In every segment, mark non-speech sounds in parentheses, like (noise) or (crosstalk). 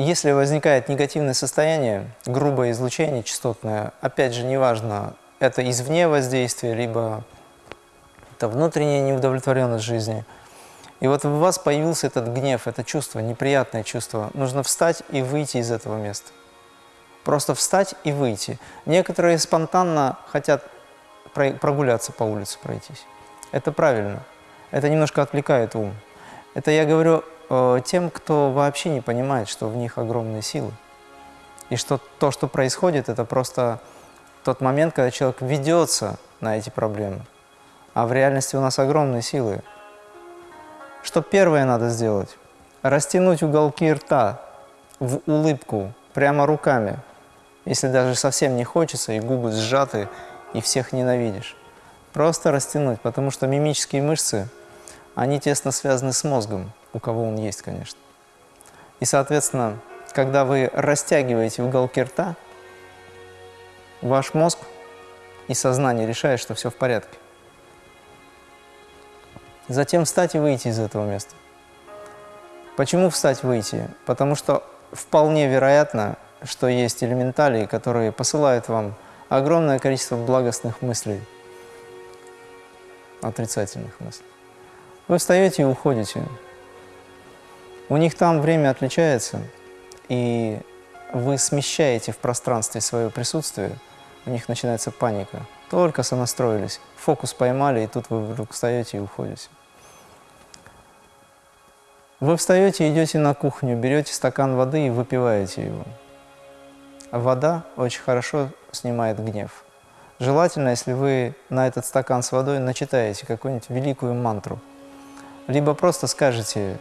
Если возникает негативное состояние, грубое излучение частотное, опять же, неважно, это извне воздействие, либо это внутренняя неудовлетворенность жизни. И вот у вас появился этот гнев, это чувство, неприятное чувство. Нужно встать и выйти из этого места. Просто встать и выйти. Некоторые спонтанно хотят прогуляться по улице, пройтись. Это правильно. Это немножко отвлекает ум. Это я говорю Э, тем, кто вообще не понимает, что в них огромные силы. И что то, что происходит, это просто тот момент, когда человек ведется на эти проблемы. А в реальности у нас огромные силы. Что первое надо сделать? Растянуть уголки рта в улыбку, прямо руками. Если даже совсем не хочется, и губы сжаты, и всех ненавидишь. Просто растянуть, потому что мимические мышцы, они тесно связаны с мозгом у кого он есть, конечно. И, соответственно, когда вы растягиваете уголки рта, ваш мозг и сознание решает, что все в порядке. Затем встать и выйти из этого места. Почему встать и выйти? Потому что вполне вероятно, что есть элементалии, которые посылают вам огромное количество благостных мыслей, отрицательных мыслей. Вы встаете и уходите. У них там время отличается, и вы смещаете в пространстве свое присутствие, у них начинается паника. Только сонастроились, фокус поймали, и тут вы вдруг встаете и уходите. Вы встаете, идете на кухню, берете стакан воды и выпиваете его. Вода очень хорошо снимает гнев. Желательно, если вы на этот стакан с водой начитаете какую-нибудь великую мантру, либо просто скажете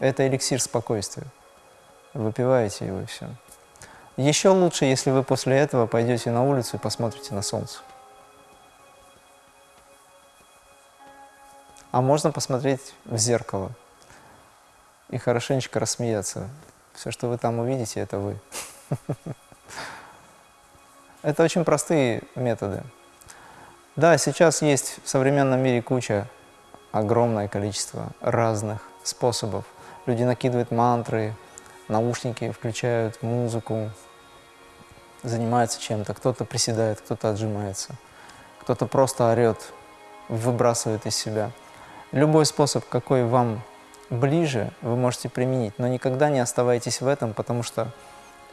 это эликсир спокойствия. Выпиваете его и все. Еще лучше, если вы после этого пойдете на улицу и посмотрите на солнце. А можно посмотреть в зеркало и хорошенечко рассмеяться. Все, что вы там увидите, это вы. (laughs) Это очень простые методы. Да, сейчас есть в современном мире куча, огромное количество разных способов – Люди накидывают мантры, наушники включают музыку, занимаются чем-то. Кто-то приседает, кто-то отжимается, кто-то просто орет, выбрасывает из себя. Любой способ, какой вам ближе, вы можете применить, но никогда не оставайтесь в этом, потому что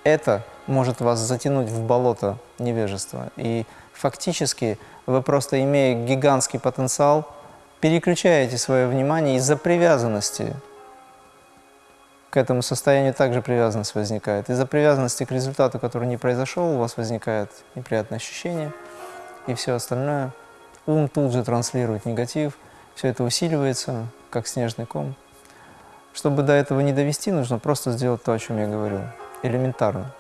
это может вас затянуть в болото невежества. И фактически вы просто, имея гигантский потенциал, переключаете свое внимание из-за привязанности к этому состоянию также привязанность возникает. Из-за привязанности к результату, который не произошел, у вас возникает неприятное ощущение и все остальное. Ум тут же транслирует негатив, все это усиливается, как снежный ком. Чтобы до этого не довести, нужно просто сделать то, о чем я говорил, элементарно.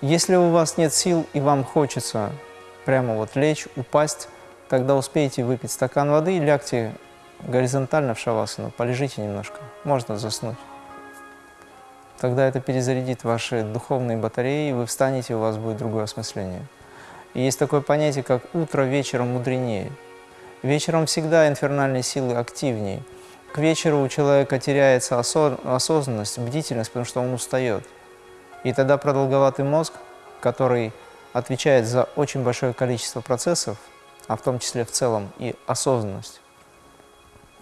Если у вас нет сил и вам хочется прямо вот лечь, упасть, тогда успейте выпить стакан воды лягте горизонтально в шавасану, полежите немножко, можно заснуть. Тогда это перезарядит ваши духовные батареи, вы встанете, у вас будет другое осмысление. И есть такое понятие, как «утро вечером мудренее». Вечером всегда инфернальные силы активнее. К вечеру у человека теряется осознанность, бдительность, потому что он устает. И тогда продолговатый мозг, который отвечает за очень большое количество процессов, а в том числе в целом и осознанность,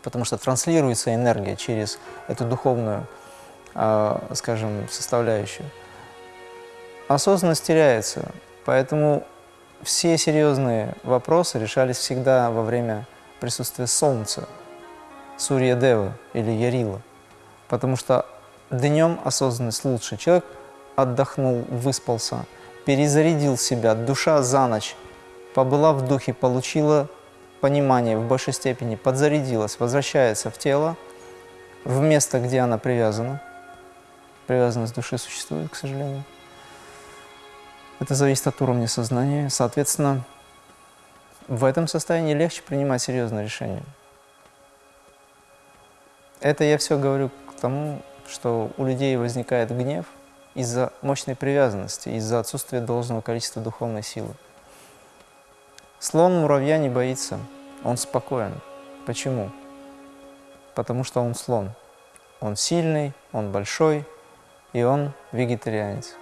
потому что транслируется энергия через эту духовную а, скажем, составляющую. Осознанность теряется, поэтому все серьезные вопросы решались всегда во время присутствия Солнца, Сурья Дева или Ярила, потому что днем осознанность лучше. Человек отдохнул, выспался, перезарядил себя, душа за ночь побыла в духе, получила понимание в большей степени, подзарядилась, возвращается в тело, в место, где она привязана, привязанность души существует, к сожалению. Это зависит от уровня сознания. Соответственно, в этом состоянии легче принимать серьезные решения. Это я все говорю к тому, что у людей возникает гнев из-за мощной привязанности, из-за отсутствия должного количества духовной силы. Слон муравья не боится, он спокоен. Почему? потому что он слон. Он сильный, он большой, и он вегетарианец.